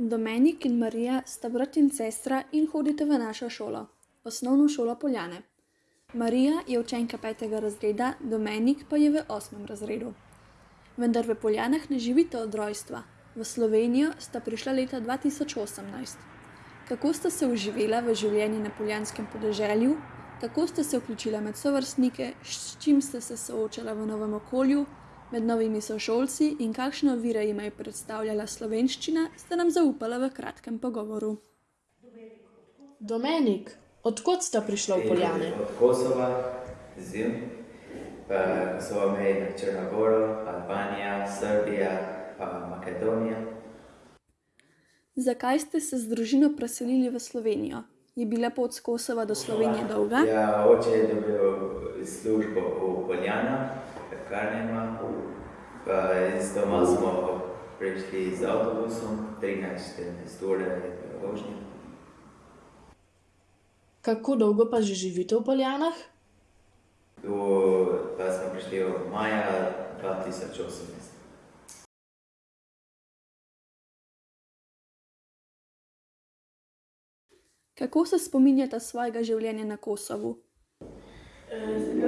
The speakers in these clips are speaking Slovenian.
Domenik in Marija sta brat in sestra in hodita v našo šolo, Osnovno šolo Poljane. Marija je učenka petega razreda, Domenik pa je v osmem razredu. Vendar v Poljanah ne živita od rojstva, v Slovenijo sta prišla leta dva tisoč osemnajst. Kako sta se vživela v življenje na poljanskem podeželju, kako sta se vključila med sovrstnike, s čim sta se soočala v novem okolju, med novimi sošolci in kakšne ovire jima je predstavljala slovenščina, sta nam zaupala v kratkem pogovoru. Domenik, od kod sta prišla v Poljane? Od Kosova, Zim, pa Kosovo meji na Črno goro, Albanija, Srbija, pa Makedonija. Zakaj ste se z družino preselili v Slovenijo? Je bila pot s Kosova do Slovenije dolga? Ja, oče je dobil službo v Poljanah, pekarnama, pa iz doma smo prišli z avtobusom, trinajst, štirinajst ur je bila vožnja. Kako dolgo pa že živite v Poljanah? Pa smo prišli v maja dva tisoč osemnajst. Kako se spominjata svojega življenja na Kosovu? zelo lepo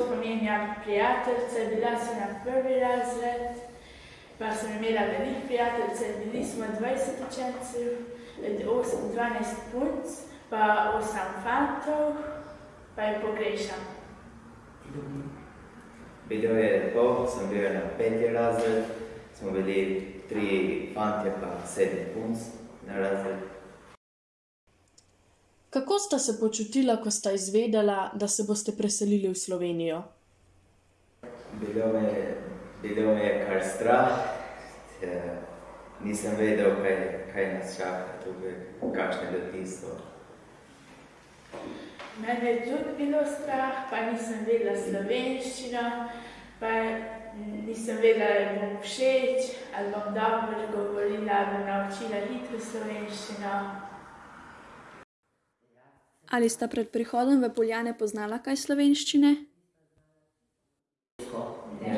spominjam prijateljice, bila sem na prvi razred, pa sem imela veliko prijateljic, bili smo dvajset učencev, osem, dvanajst punc pa osem fantov, pa jih pogrešam. Bilo je lepo, sem bil na peti razred, smo bili trije fantje pa sedem punc na razredu. Kako sta se počutila, ko sta izvedela, da se boste preselili v Slovenijo? Bilo me bilo me je kar strah, nisem vedel, kaj, kaj nas čaka tukaj, kakšne so. Mene je tudi bilo strah, pa nisem vedela slovenščino, pa nisem vedela, ali mi bom všeč, ali bom dobro govorila, ali bom naučila hitro slovenščino. Ali sta pred prihodom v Poljane poznala kaj slovenščine? Ne.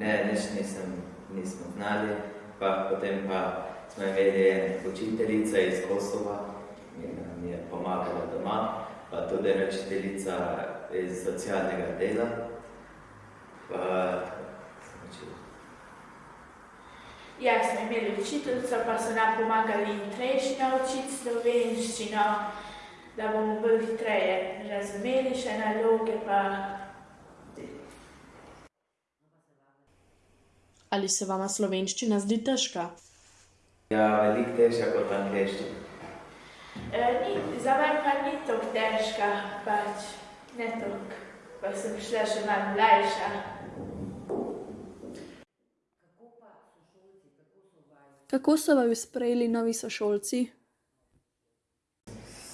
Ne, nič nisem, nismo znali, pa potem pa smo imeli eno učiteljico iz Kosova, ki nam je pomagala doma, pa tudi ena učiteljica iz socialnega dela, pa smo učili. Ja, smo imeli učiteljico, pa so nam pomagali hitrejše naučiti slovenščino, da bomo bolj hitreje razumeli še naloge pa... Ali se vama slovenščina zdi težka? Ja, veliko težja kot angleščina. ni, za mene pa ni toliko težka, pač ne toliko, pa sem šele še malo mlajša. Kako so vaju sprejeli novi sošolci?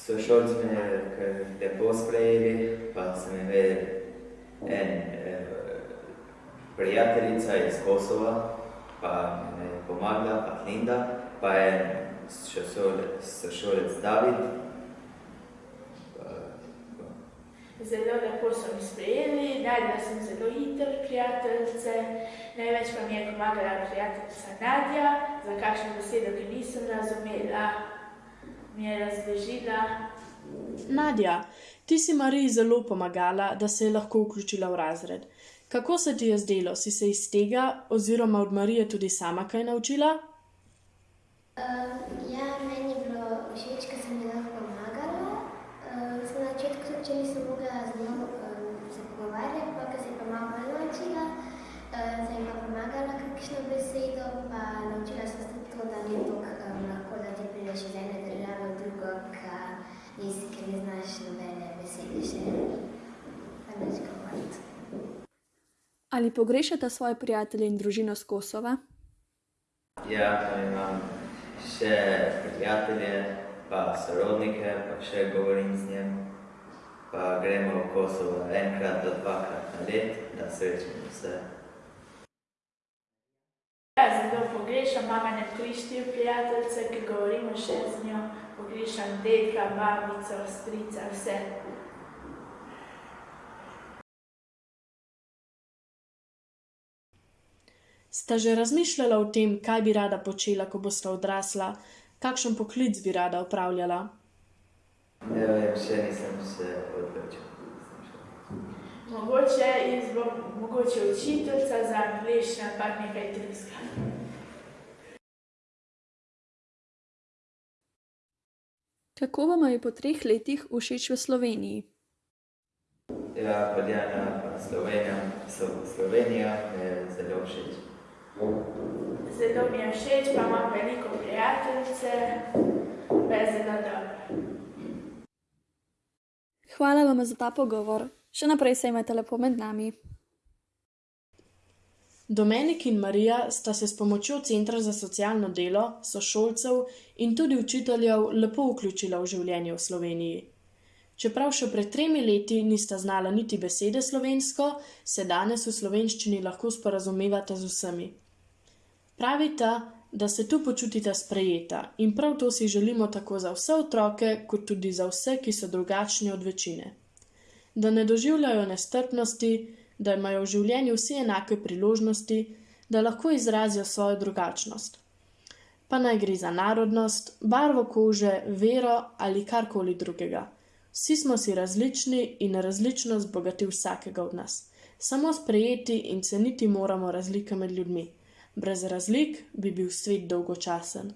Sošolci me kar lepo sprejeli, pa sem imel en prijateljica iz Kosova, pa mi je pomagala, pa Linda, pa en sošolec David. Zelo lepo so me sprejeli, našla sem zelo hitro prijateljice, največ pa mi je pomagala prijateljica Nadja, za kakšno besedo, ki nisem razumela, mi je razložila. Nadja, ti si Mariji zelo pomagala, da se je lahko vključila v razred. Kako se ti je zdelo, si se iz tega oziroma od Marije tudi sama kaj naučila? ja, meni je bilo všeč, ke sem ji lahko pomagala, samo na začetku, tudi nisem mogla z njo, se pogovarjati, pol ke se je pa malo naučila, sem ji pa pomagala kakšno besedo, pa naučila sva se to, da ni toliko lahko, da ti prideš iz ene države v drugo, ke ke ne znaš nobene besede še pa nič govoriti. Ali pogrešata svoje prijatelje in družino s Kosova? Ja, imam še prijatelje pa sorodnike pa še govorim z njimi. Pa gremo v Kosovo enkrat do dvakrat na leto, da srečamo se. Ja, zelo pogrešam, imam ene tri, štiri prijateljice, ke govorimo še z njo, pogrešam dedka, babico, strica, vse. Sta že razmišljala o tem, kaj bi rada počela, ko bosta odrasla, kakšen poklic bi rada opravljala? Ne vem, še nisem se odločil. Nisem še. Mogoče jaz bom mogoče učiteljica za angliščino, pa nekaj drugega. Kako vam je po treh letih všeč v Sloveniji? Ja, pa Slovenija, so Slovenija mi je zelo všeč. Zelo mi je všeč, pa imam veliko prijateljice, pa je zelo dobro. Hvala vam za ta pogovor. Še naprej se imajte lepo med nami. Domenik in Marija sta se s pomočjo Centra za socialno delo, sošolcev in tudi učiteljev lepo vključila v življenje v Sloveniji. Čeprav še pred tremi leti nista znala niti besede slovensko, se danes v slovenščini lahko sporazumevata z vsemi. Pravita, da se tu počutita sprejeta in prav to si želimo tako za vse otroke, kot tudi za vse, ki so drugačni od večine. Da ne doživljajo nestrpnosti, da imajo v življenju vsi enake priložnosti, da lahko izrazijo svojo drugačnost. Pa naj gre za narodnost, barvo kože, vero ali karkoli drugega. Vsi smo si različni in različnost bogati vsakega od nas. Samo sprejeti in ceniti moramo razlike med ljudmi. Brez razlik bi bil svet dolgočasen.